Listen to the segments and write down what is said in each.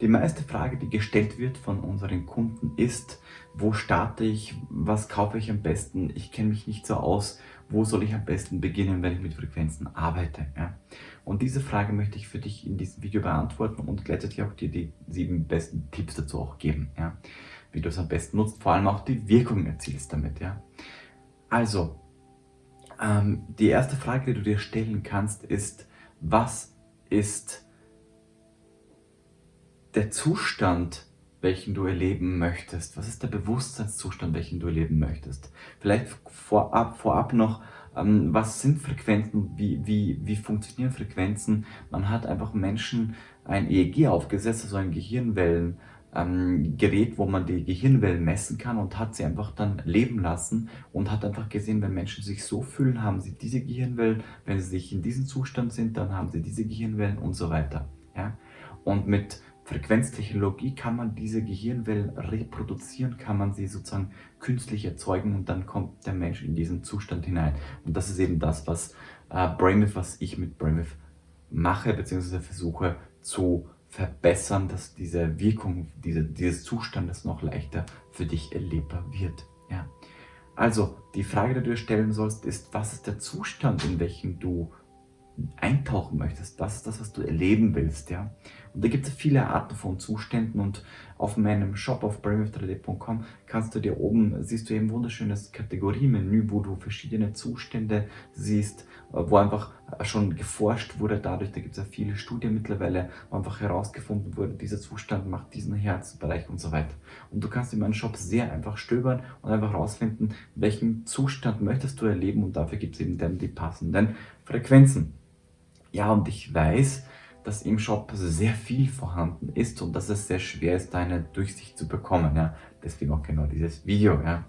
Die meiste Frage, die gestellt wird von unseren Kunden ist, wo starte ich, was kaufe ich am besten, ich kenne mich nicht so aus, wo soll ich am besten beginnen, wenn ich mit Frequenzen arbeite. Ja? Und diese Frage möchte ich für dich in diesem Video beantworten und gleichzeitig auch dir die sieben besten Tipps dazu auch geben, ja? wie du es am besten nutzt, vor allem auch die Wirkung erzielst damit. Ja? Also, ähm, die erste Frage, die du dir stellen kannst, ist, was ist der Zustand, welchen du erleben möchtest? Was ist der Bewusstseinszustand, welchen du erleben möchtest? Vielleicht vorab, vorab noch, ähm, was sind Frequenzen? Wie, wie, wie funktionieren Frequenzen? Man hat einfach Menschen ein EEG aufgesetzt, also ein Gehirnwellen, ähm, Gerät, wo man die Gehirnwellen messen kann und hat sie einfach dann leben lassen und hat einfach gesehen, wenn Menschen sich so fühlen, haben sie diese Gehirnwellen, wenn sie sich in diesem Zustand sind, dann haben sie diese Gehirnwellen und so weiter. Ja? Und mit Frequenztechnologie kann man diese Gehirnwellen reproduzieren, kann man sie sozusagen künstlich erzeugen und dann kommt der Mensch in diesen Zustand hinein. Und das ist eben das, was äh, Brainwave, was ich mit Brainwave mache, beziehungsweise versuche zu verbessern, dass diese Wirkung diese, dieses Zustandes noch leichter für dich erlebbar wird. Ja. Also, die Frage, die du dir stellen sollst, ist, was ist der Zustand, in welchem du eintauchen möchtest. Das ist das, was du erleben willst. Ja? Und da gibt es viele Arten von Zuständen und auf meinem Shop auf brainwave3d.com kannst du dir oben, siehst du eben wunderschönes Kategoriemenü, wo du verschiedene Zustände siehst, wo einfach schon geforscht wurde dadurch, da gibt es ja viele Studien mittlerweile, wo einfach herausgefunden wurde, dieser Zustand macht diesen Herzbereich und so weiter. Und du kannst in meinem Shop sehr einfach stöbern und einfach herausfinden, welchen Zustand möchtest du erleben und dafür gibt es eben dann die passenden Frequenzen. Ja, und ich weiß, dass im Shop sehr viel vorhanden ist und dass es sehr schwer ist, da eine Durchsicht zu bekommen. Ja? Deswegen auch genau dieses Video. Ja?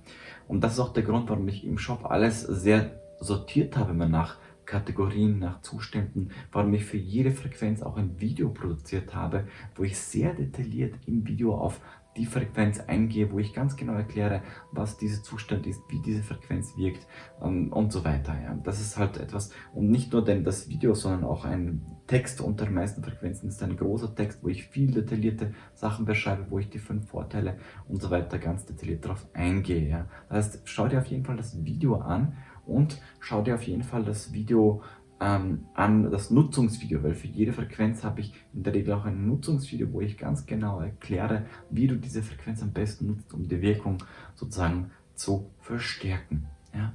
Und das ist auch der Grund, warum ich im Shop alles sehr sortiert habe, immer nach Kategorien, nach Zuständen, warum ich für jede Frequenz auch ein Video produziert habe, wo ich sehr detailliert im Video auf die Frequenz eingehe, wo ich ganz genau erkläre, was dieser Zustand ist, wie diese Frequenz wirkt ähm, und so weiter. Ja. Das ist halt etwas, und nicht nur denn das Video, sondern auch ein Text unter den meisten Frequenzen ist ein großer Text, wo ich viel detaillierte Sachen beschreibe, wo ich die fünf Vorteile und so weiter ganz detailliert darauf eingehe. Ja. Das heißt, schau dir auf jeden Fall das Video an und schau dir auf jeden Fall das Video ähm, an das Nutzungsvideo, weil für jede Frequenz habe ich in der Regel auch ein Nutzungsvideo, wo ich ganz genau erkläre, wie du diese Frequenz am besten nutzt, um die Wirkung sozusagen zu verstärken. Ja?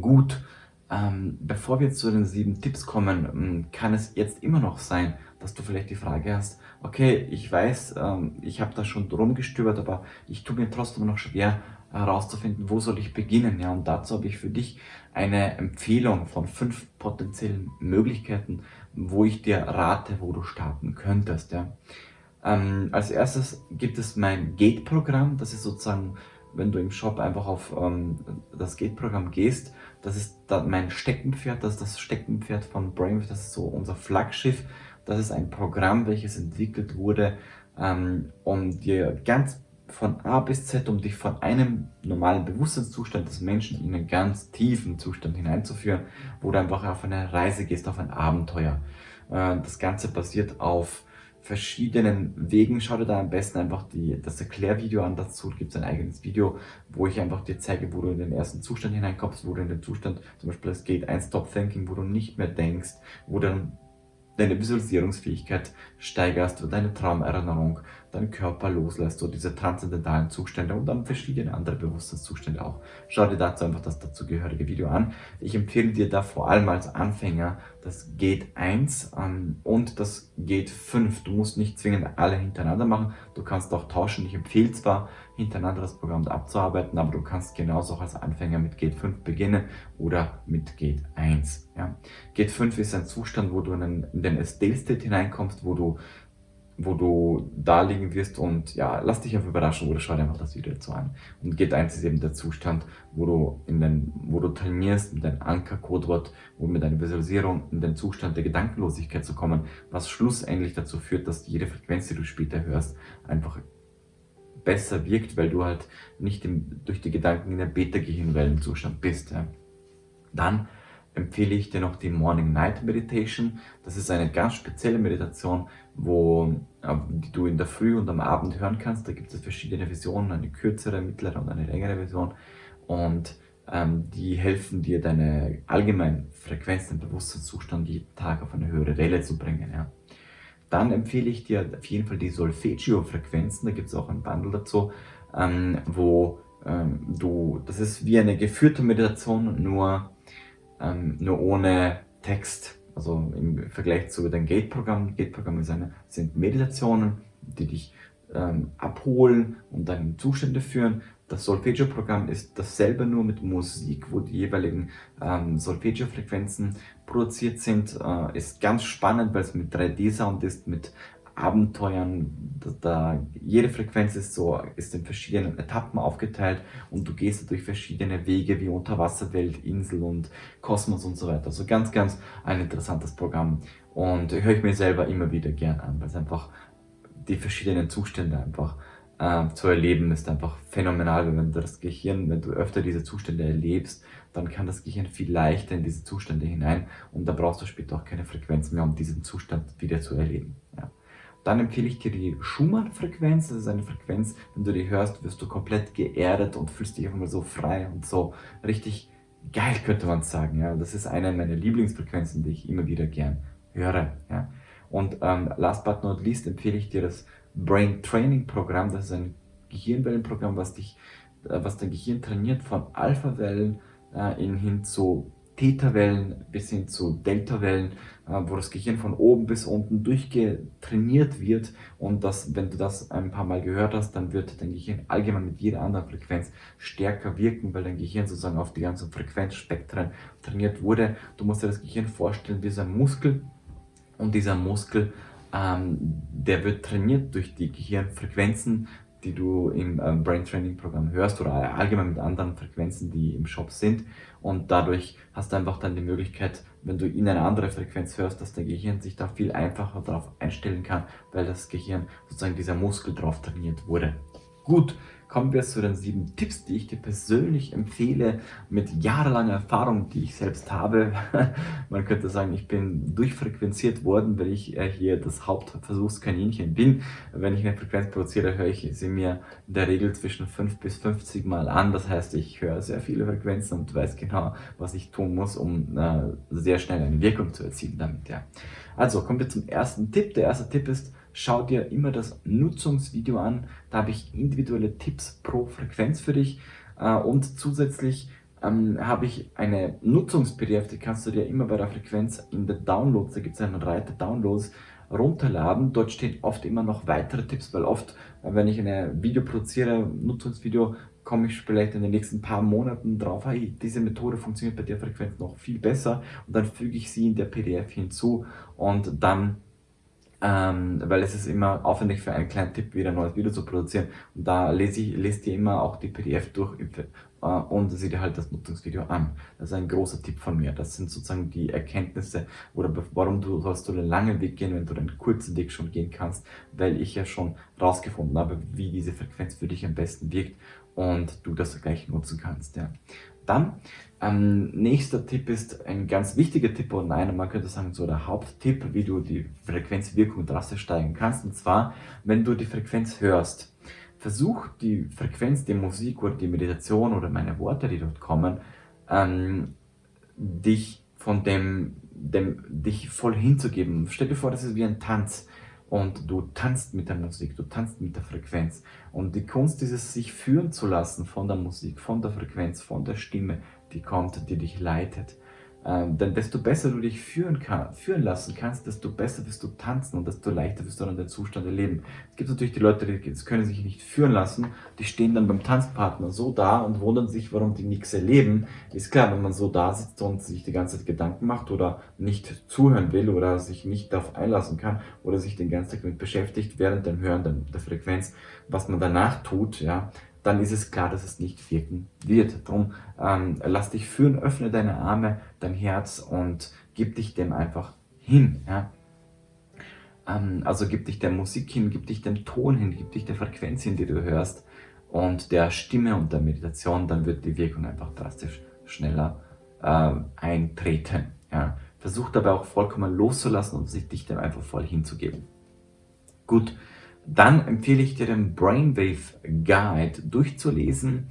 Gut, ähm, bevor wir zu den sieben Tipps kommen, ähm, kann es jetzt immer noch sein, dass du vielleicht die Frage hast, okay, ich weiß, ähm, ich habe da schon drum gestöbert, aber ich tue mir trotzdem noch schwer, herauszufinden, wo soll ich beginnen. Ja, und dazu habe ich für dich eine Empfehlung von fünf potenziellen Möglichkeiten, wo ich dir rate, wo du starten könntest. Ja. Ähm, als erstes gibt es mein Gate-Programm. Das ist sozusagen, wenn du im Shop einfach auf ähm, das Gate-Programm gehst, das ist da mein Steckenpferd, das ist das Steckenpferd von Brainwave, das ist so unser Flaggschiff. Das ist ein Programm, welches entwickelt wurde, ähm, um dir ganz von A bis Z, um dich von einem normalen Bewusstseinszustand des Menschen in einen ganz tiefen Zustand hineinzuführen, wo du einfach auf eine Reise gehst, auf ein Abenteuer. Äh, das Ganze basiert auf verschiedenen Wegen. Schau dir da am besten einfach die, das Erklärvideo an. Dazu gibt es ein eigenes Video, wo ich einfach dir zeige, wo du in den ersten Zustand hineinkommst, wo du in den Zustand, zum Beispiel es geht ein Stop Thinking, wo du nicht mehr denkst, wo dann deine Visualisierungsfähigkeit steigerst, deine Traumerinnerung, deinen Körper loslässt, so diese transzendentalen Zustände und dann verschiedene andere Bewusstseinszustände auch. Schau dir dazu einfach das dazugehörige Video an. Ich empfehle dir da vor allem als Anfänger das Gate 1 ähm, und das Gate 5. Du musst nicht zwingend alle hintereinander machen, du kannst auch tauschen. Ich empfehle zwar, hintereinander das Programm abzuarbeiten, aber du kannst genauso auch als Anfänger mit Gate 5 beginnen oder mit Gate 1. Ja. Gate 5 ist ein Zustand, wo du in den Estelle-State hineinkommst, wo du wo du da liegen wirst und ja, lass dich einfach überraschen oder schau dir einfach das Video dazu an. Und Gate 1 ist eben der Zustand, wo du, in den, wo du trainierst mit deinem Anker-Codewort und mit deiner Visualisierung in den Zustand der Gedankenlosigkeit zu kommen, was schlussendlich dazu führt, dass jede Frequenz, die du später hörst, einfach besser wirkt, weil du halt nicht im, durch die Gedanken in der Beta-Gehirnwellenzustand bist. Ja. Dann empfehle ich dir noch die Morning Night Meditation. Das ist eine ganz spezielle Meditation, wo, äh, die du in der Früh und am Abend hören kannst. Da gibt es verschiedene Versionen, eine kürzere, mittlere und eine längere Version. Und ähm, die helfen dir, deine allgemeine Frequenz, den Bewusstseinszustand jeden Tag auf eine höhere Welle zu bringen. Ja. Dann empfehle ich dir auf jeden Fall die Solfeggio-Frequenzen, da gibt es auch ein Bundle dazu, ähm, wo ähm, du, das ist wie eine geführte Meditation, nur, ähm, nur ohne Text. Also im Vergleich zu dem Gate-Programm. Gate-Programm sind Meditationen, die dich ähm, abholen und dann Zustände führen. Das Solfeggio-Programm ist dasselbe nur mit Musik, wo die jeweiligen ähm, Solfeggio-Frequenzen produziert sind. Äh, ist ganz spannend, weil es mit 3D-Sound ist, mit Abenteuern. Da, jede Frequenz ist so ist in verschiedenen Etappen aufgeteilt und du gehst durch verschiedene Wege wie Unterwasserwelt, Insel und Kosmos und so weiter. Also ganz, ganz ein interessantes Programm und höre ich mir selber immer wieder gern an, weil es einfach die verschiedenen Zustände einfach äh, zu erleben ist einfach phänomenal, wenn du das Gehirn, wenn du öfter diese Zustände erlebst, dann kann das Gehirn viel leichter in diese Zustände hinein und da brauchst du später auch keine Frequenz mehr, um diesen Zustand wieder zu erleben. Dann empfehle ich dir die Schumann-Frequenz. Das ist eine Frequenz, wenn du die hörst, wirst du komplett geerdet und fühlst dich einfach mal so frei und so richtig geil, könnte man sagen. Ja. Das ist eine meiner Lieblingsfrequenzen, die ich immer wieder gern höre. Ja. Und ähm, last but not least empfehle ich dir das Brain Training Programm. Das ist ein Gehirnwellenprogramm, was, dich, äh, was dein Gehirn trainiert von Alpha-Wellen äh, hin zu Theta-Wellen bis hin zu Delta-Wellen, äh, wo das Gehirn von oben bis unten durchgetrainiert wird und das, wenn du das ein paar Mal gehört hast, dann wird dein Gehirn allgemein mit jeder anderen Frequenz stärker wirken, weil dein Gehirn sozusagen auf die ganzen Frequenzspektren trainiert wurde. Du musst dir das Gehirn vorstellen wie so ein Muskel und dieser Muskel, ähm, der wird trainiert durch die Gehirnfrequenzen die du im ähm, Brain Training Programm hörst oder allgemein mit anderen Frequenzen, die im Shop sind. Und dadurch hast du einfach dann die Möglichkeit, wenn du in eine andere Frequenz hörst, dass dein Gehirn sich da viel einfacher darauf einstellen kann, weil das Gehirn sozusagen dieser Muskel drauf trainiert wurde. Gut, kommen wir zu den sieben Tipps, die ich dir persönlich empfehle, mit jahrelanger Erfahrung, die ich selbst habe. Man könnte sagen, ich bin durchfrequenziert worden, weil ich äh, hier das Hauptversuchskaninchen bin. Wenn ich eine Frequenz produziere, höre ich sie mir in der Regel zwischen 5 bis 50 Mal an. Das heißt, ich höre sehr viele Frequenzen und weiß genau, was ich tun muss, um äh, sehr schnell eine Wirkung zu erzielen damit. Also kommen wir zum ersten Tipp. Der erste Tipp ist, schau dir immer das Nutzungsvideo an. Da habe ich individuelle Tipps pro Frequenz für dich äh, und zusätzlich ähm, habe ich eine Nutzungs-PDF, die kannst du dir immer bei der Frequenz in der Downloads, da gibt es einen Reiter Downloads, runterladen. Dort stehen oft immer noch weitere Tipps, weil oft, wenn ich ein Video produziere, Nutzungsvideo, komme ich vielleicht in den nächsten paar Monaten drauf, hey, diese Methode funktioniert bei der Frequenz noch viel besser und dann füge ich sie in der PDF hinzu und dann ähm, weil es ist immer aufwendig für einen kleinen Tipp wieder ein neues Video zu produzieren und da lese ich lese dir immer auch die PDF durch äh, und sieh dir halt das Nutzungsvideo an. Das ist ein großer Tipp von mir. Das sind sozusagen die Erkenntnisse oder warum du sollst du den langen Weg gehen, wenn du den kurzen Weg schon gehen kannst, weil ich ja schon rausgefunden habe, wie diese Frequenz für dich am besten wirkt und du das gleich nutzen kannst. Ja. Dann, ähm, nächster Tipp ist ein ganz wichtiger Tipp und einer, man könnte sagen, so der Haupttipp, wie du die Frequenzwirkung drastisch steigern kannst. Und zwar, wenn du die Frequenz hörst, versuch die Frequenz die Musik oder die Meditation oder meine Worte, die dort kommen, ähm, dich von dem, dem, dich voll hinzugeben. Stell dir vor, das ist wie ein Tanz und du tanzt mit der Musik, du tanzt mit der Frequenz. Und die Kunst ist es, sich führen zu lassen von der Musik, von der Frequenz, von der Stimme, die kommt, die dich leitet. Ähm, denn desto besser du dich führen, kann, führen lassen kannst, desto besser wirst du tanzen und desto leichter wirst du dann den Zustand erleben. Es gibt natürlich die Leute, die können sich nicht führen lassen, die stehen dann beim Tanzpartner so da und wundern sich, warum die nichts erleben. Ist klar, wenn man so da sitzt und sich die ganze Zeit Gedanken macht oder nicht zuhören will oder sich nicht darauf einlassen kann oder sich den ganzen Tag damit beschäftigt, während dem Hören der Frequenz, was man danach tut, ja, dann ist es klar, dass es nicht wirken wird. Darum ähm, lass dich führen, öffne deine Arme, dein Herz und gib dich dem einfach hin. Ja? Ähm, also gib dich der Musik hin, gib dich dem Ton hin, gib dich der Frequenz hin, die du hörst und der Stimme und der Meditation, dann wird die Wirkung einfach drastisch schneller äh, eintreten. Ja. Versuch dabei auch vollkommen loszulassen und sich dich dem einfach voll hinzugeben. Gut, dann empfehle ich dir den Brainwave Guide durchzulesen.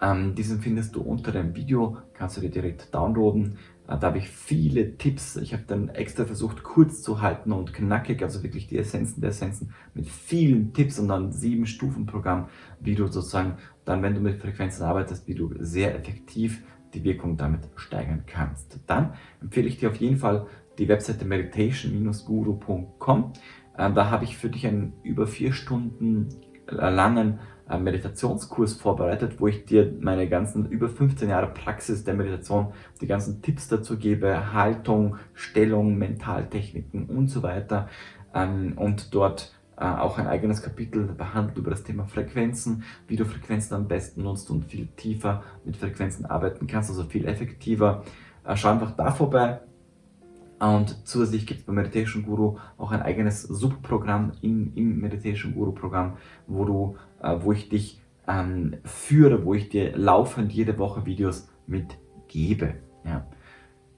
Ähm, diesen findest du unter dem Video, kannst du dir direkt downloaden. Äh, da habe ich viele Tipps. Ich habe dann extra versucht, kurz zu halten und knackig, also wirklich die Essenzen der Essenzen mit vielen Tipps und dann sieben Stufen Programm, wie du sozusagen dann, wenn du mit Frequenzen arbeitest, wie du sehr effektiv die Wirkung damit steigern kannst. Dann empfehle ich dir auf jeden Fall die Webseite meditation-guru.com. Äh, da habe ich für dich einen über vier Stunden langen äh, Meditationskurs vorbereitet, wo ich dir meine ganzen über 15 Jahre Praxis der Meditation, die ganzen Tipps dazu gebe, Haltung, Stellung, Mentaltechniken und so weiter. Ähm, und dort äh, auch ein eigenes Kapitel behandelt über das Thema Frequenzen, wie du Frequenzen am besten nutzt und viel tiefer mit Frequenzen arbeiten kannst, also viel effektiver. Äh, schau einfach da vorbei. Und zusätzlich gibt es beim Meditation Guru auch ein eigenes Subprogramm im, im Meditation Guru Programm, wo, du, äh, wo ich dich ähm, führe, wo ich dir laufend jede Woche Videos mitgebe. Ja.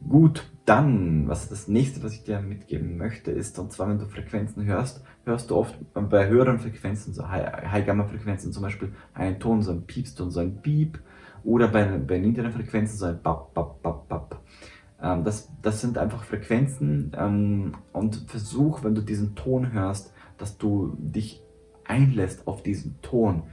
Gut, dann, was das nächste, was ich dir mitgeben möchte, ist, und zwar, wenn du Frequenzen hörst, hörst du oft bei höheren Frequenzen, so High-Gamma-Frequenzen zum Beispiel, einen Ton, so ein Piepston, so ein Beep, oder bei, bei niedrigen Frequenzen so ein Bap, Bap, Bap, Bap. Ähm, das, das sind einfach Frequenzen ähm, und versuch, wenn du diesen Ton hörst, dass du dich einlässt auf diesen Ton.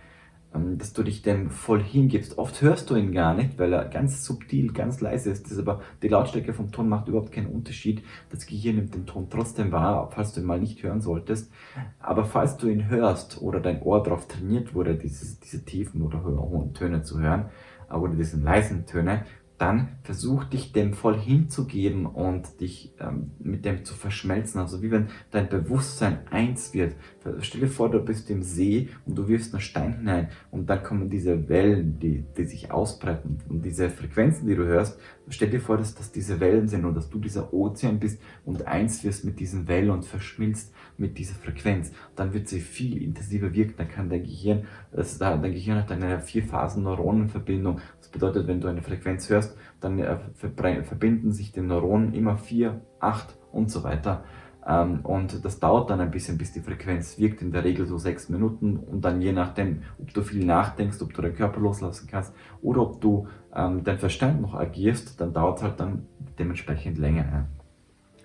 Ähm, dass du dich dem voll hingibst. Oft hörst du ihn gar nicht, weil er ganz subtil, ganz leise ist. Das aber die Lautstärke vom Ton macht überhaupt keinen Unterschied. Das Gehirn nimmt den Ton trotzdem wahr, falls du ihn mal nicht hören solltest. Aber falls du ihn hörst oder dein Ohr darauf trainiert wurde, dieses, diese tiefen oder hohen Töne zu hören, oder diese leisen Töne, dann versuch dich dem voll hinzugeben und dich ähm, mit dem zu verschmelzen. Also wie wenn dein Bewusstsein eins wird. Stell dir vor, du bist im See und du wirfst einen Stein hinein und dann kommen diese Wellen, die, die sich ausbreiten und diese Frequenzen, die du hörst, stell dir vor, dass das diese Wellen sind und dass du dieser Ozean bist und eins wirst mit diesen Wellen und verschmilzt mit dieser Frequenz. Dann wird sie viel intensiver wirken, dann kann dein Gehirn, das, dein Gehirn hat eine Vier-Phasen-Neuronenverbindung. Das bedeutet, wenn du eine Frequenz hörst, dann äh, verbinden sich die Neuronen immer vier, acht und so weiter. Ähm, und das dauert dann ein bisschen, bis die Frequenz wirkt, in der Regel so sechs Minuten. Und dann je nachdem, ob du viel nachdenkst, ob du den Körper loslassen kannst oder ob du ähm, dein Verstand noch agierst, dann dauert es halt dann dementsprechend länger.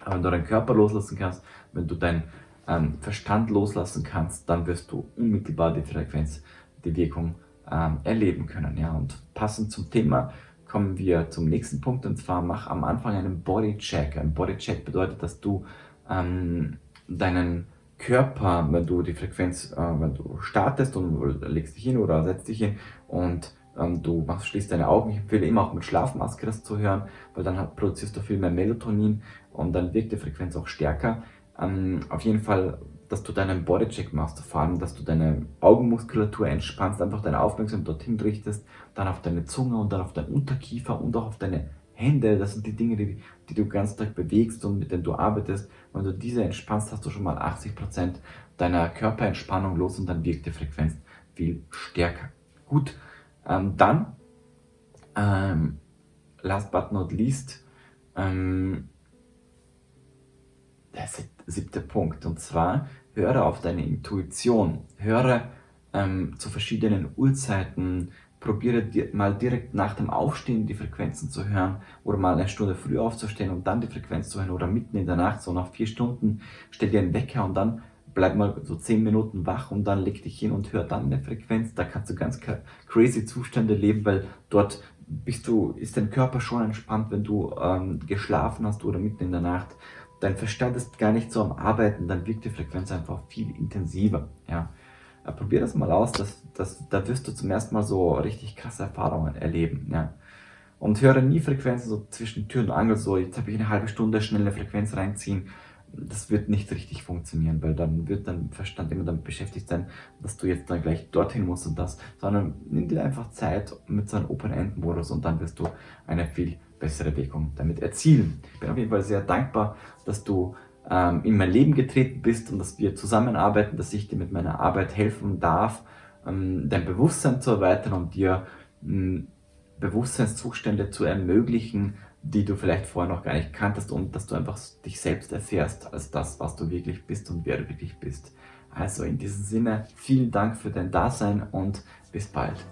Aber wenn du deinen Körper loslassen kannst, wenn du deinen ähm, Verstand loslassen kannst, dann wirst du unmittelbar die Frequenz, die Wirkung ähm, erleben können. Ja? Und passend zum Thema kommen wir zum nächsten Punkt und zwar mach am Anfang einen Bodycheck. Ein Bodycheck bedeutet, dass du ähm, deinen Körper, wenn du die Frequenz, äh, wenn du startest und legst dich hin oder setzt dich hin und ähm, du machst, schließt deine Augen. Ich empfehle immer auch mit Schlafmaske das zu hören, weil dann halt produzierst du viel mehr Melatonin und dann wirkt die Frequenz auch stärker. Ähm, auf jeden Fall dass du deinen Bodycheck machst, vor allem, dass du deine Augenmuskulatur entspannst, einfach deine Aufmerksamkeit dorthin richtest, dann auf deine Zunge und dann auf deinen Unterkiefer und auch auf deine Hände. Das sind die Dinge, die, die du ganzen Tag bewegst und mit denen du arbeitest. Wenn du diese entspannst, hast du schon mal 80% deiner Körperentspannung los und dann wirkt die Frequenz viel stärker. Gut, ähm, dann, ähm, last but not least, ähm, der siebte Punkt. Und zwar höre auf deine Intuition, höre ähm, zu verschiedenen Uhrzeiten, probiere dir mal direkt nach dem Aufstehen die Frequenzen zu hören oder mal eine Stunde früh aufzustehen und dann die Frequenz zu hören oder mitten in der Nacht, so nach vier Stunden, stell dir einen Wecker und dann bleib mal so zehn Minuten wach und dann leg dich hin und hör dann eine Frequenz. Da kannst du ganz crazy Zustände leben, weil dort bist du, ist dein Körper schon entspannt, wenn du ähm, geschlafen hast oder mitten in der Nacht dein Verstand ist gar nicht so am Arbeiten, dann wirkt die Frequenz einfach viel intensiver. Ja. Probier das mal aus, das, das, da wirst du zum ersten Mal so richtig krasse Erfahrungen erleben. Ja. Und höre nie Frequenzen so zwischen Tür und Angel, so jetzt habe ich eine halbe Stunde schnell eine Frequenz reinziehen. Das wird nicht richtig funktionieren, weil dann wird dein Verstand immer damit beschäftigt sein, dass du jetzt dann gleich dorthin musst und das, sondern nimm dir einfach Zeit mit so einem Open-End-Modus und dann wirst du eine viel bessere Wirkung damit erzielen. Ich bin auf jeden Fall sehr dankbar, dass du ähm, in mein Leben getreten bist und dass wir zusammenarbeiten, dass ich dir mit meiner Arbeit helfen darf, ähm, dein Bewusstsein zu erweitern und dir ähm, Bewusstseinszustände zu ermöglichen, die du vielleicht vorher noch gar nicht kanntest und dass du einfach dich selbst erfährst als das, was du wirklich bist und wer du wirklich bist. Also in diesem Sinne, vielen Dank für dein Dasein und bis bald.